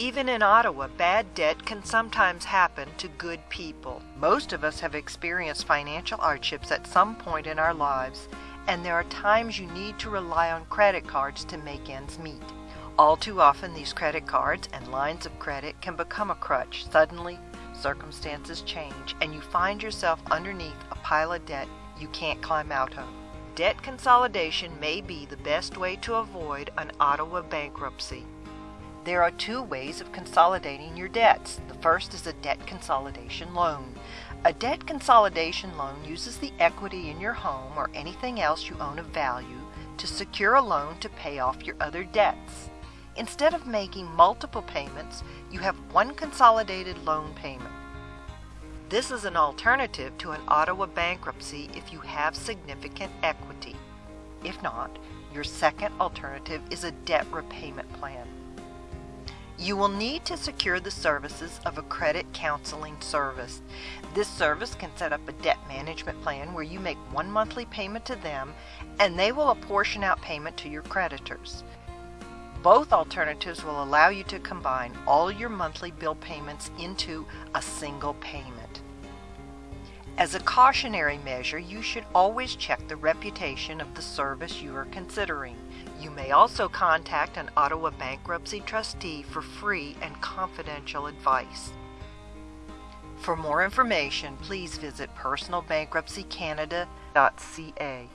Even in Ottawa, bad debt can sometimes happen to good people. Most of us have experienced financial hardships at some point in our lives, and there are times you need to rely on credit cards to make ends meet. All too often, these credit cards and lines of credit can become a crutch. Suddenly, circumstances change, and you find yourself underneath a pile of debt you can't climb out of. Debt consolidation may be the best way to avoid an Ottawa bankruptcy. There are two ways of consolidating your debts. The first is a debt consolidation loan. A debt consolidation loan uses the equity in your home or anything else you own of value to secure a loan to pay off your other debts. Instead of making multiple payments, you have one consolidated loan payment. This is an alternative to an Ottawa bankruptcy if you have significant equity. If not, your second alternative is a debt repayment plan. You will need to secure the services of a credit counseling service. This service can set up a debt management plan where you make one monthly payment to them and they will apportion out payment to your creditors. Both alternatives will allow you to combine all your monthly bill payments into a single payment. As a cautionary measure, you should always check the reputation of the service you are considering. You may also contact an Ottawa bankruptcy trustee for free and confidential advice. For more information, please visit personalbankruptcycanada.ca.